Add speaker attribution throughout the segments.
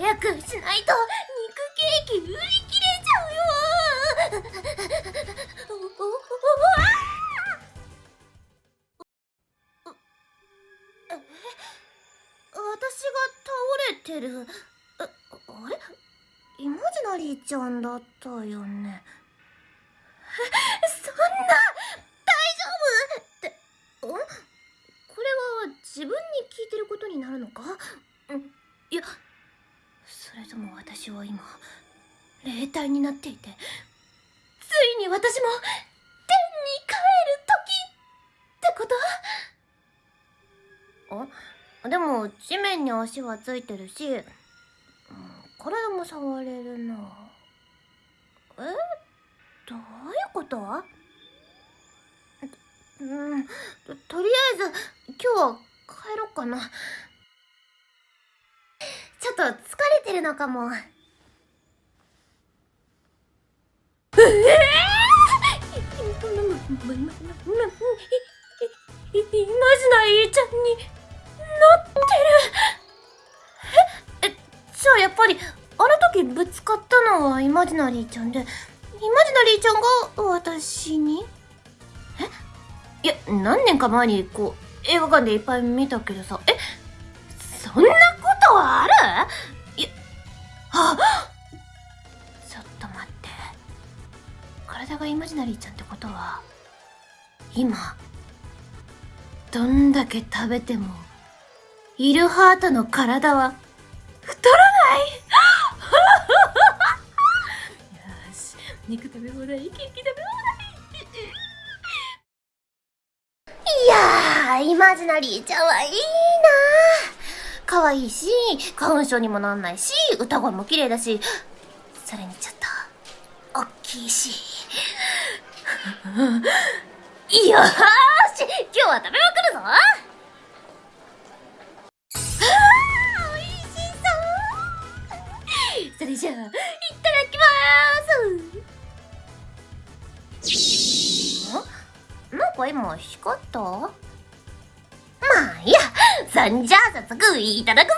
Speaker 1: 早くしないと肉ケーキ売り切れちゃうよおおおあえ私が倒れてる。えあれ？イマジナリーちゃんだったよね。そんな大丈夫。ってん？これは自分に聞いてることになるのか？いやそれとも私は今霊体になっていてついに私も天に帰る時ってこと？あでも地面に足はついてるし、体も触れるな。え？どういうこと？うんととりあえず今日は帰ろっかな。と疲れてるのかも。ええイマジナリーちゃんになってるええじゃあやっぱりあの時ぶつかったのはイマジナリーちゃんでイマジナリーちゃんが私にえいや何年か前にこう映画館でいっぱい見たけどさえそんなことある？いや。あちょっと待って。体がイマジナリーちゃんってことは今どんだけ食べてもイルハートの体は太らない。よし肉食べ放題食べ放題。いやーイマジナリーちゃんはいいな可愛いし花粉症にもなんないし歌声も綺麗だしそれにちょっと大きいし。よーし今日は食べまくるぞ。あー美味しそれじゃあいただきまーす。ん？なんか今光った？まあいやそんじゃあ早速いただくぜ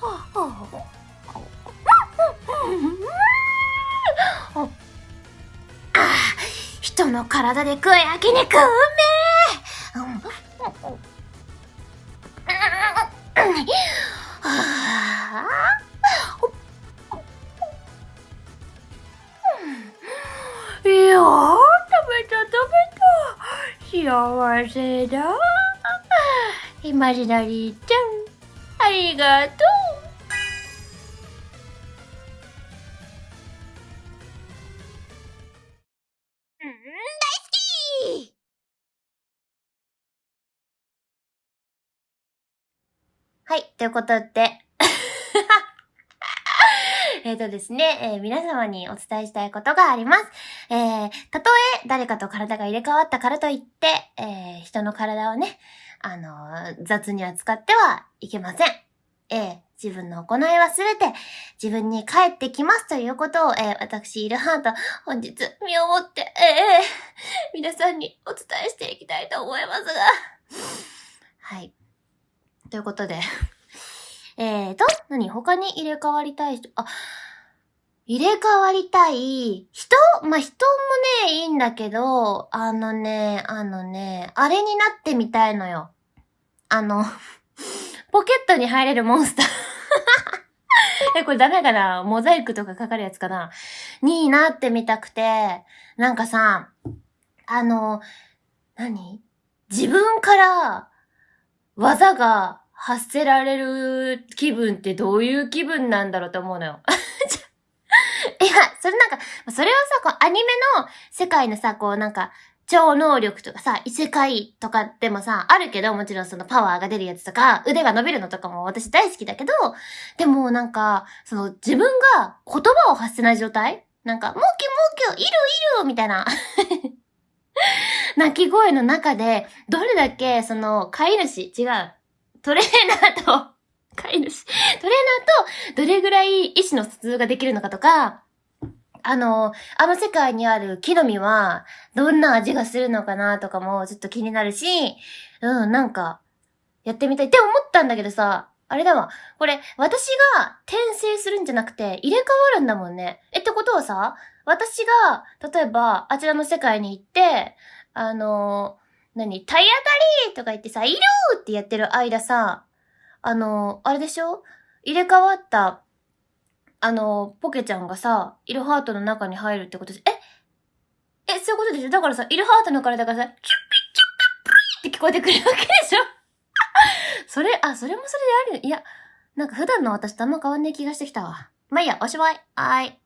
Speaker 1: はああ人の体で食う焼肉うめえ、うん。いやー食べた食べた幸せだイマジナリーちゃんありがとう大好きはい、ということで。えっとですね、えー皆様にお伝えしたいことがあります。えー、たとえ誰かと体が入れ替わったからといって、えー人の体をね、あの雑に扱ってはいけません。えー自分の行いはすべて自分に返ってきますということを、えー私、イルハート、本日、身をもって、えー皆さんにお伝えしていきたいと思いますが。はい。ということで。えーと、何？他に入れ替わりたい人、あ、入れ替わりたい人？まあ、人もね、いいんだけど、あのね、あのね、あれになってみたいのよ。あの、ポケットに入れるモンスター。え、これダメかな？モザイクとかかかるやつかな？になってみたくて、なんかさ、あの、何？自分から技が発せられる気分ってどういう気分なんだろうと思うのよ。いや、それなんか、それはさ、こうアニメの世界のさ、こうなんか、超能力とかさ、異世界とかでもさ、あるけど、もちろんそのパワーが出るやつとか、腕が伸びるのとかも私大好きだけど、でもなんか、その自分が言葉を発せない状態？なんか、もうきもうき、いるいるみたいな。鳴き声の中で、どれだけ、その、飼い主、違う、トレーナーと、飼い主、トレーナーと、どれぐらい意思の疎通ができるのかとか、あの、あの世界にある木の実は、どんな味がするのかなとかもちょっと気になるし、うん、なんか、やってみたいって思ったんだけどさ、あれだわ。これ、私が転生するんじゃなくて、入れ替わるんだもんね。え、ってことはさ、私が、例えば、あちらの世界に行って、あの、何体当たりとか言ってさ、いるってやってる間さ、あの、あれでしょ？入れ替わった、あの、ポケちゃんがさ、イルハートの中に入るってことで、え？え、そういうことでしょ？だからさ、イルハートの体がさ、キュッピッキュッピップリーって聞こえてくるわけでしょ？それ、あ、それもそれである。いや、なんか普段の私とあんま変わんない気がしてきたわ。まあいいや、おしまい。はーい。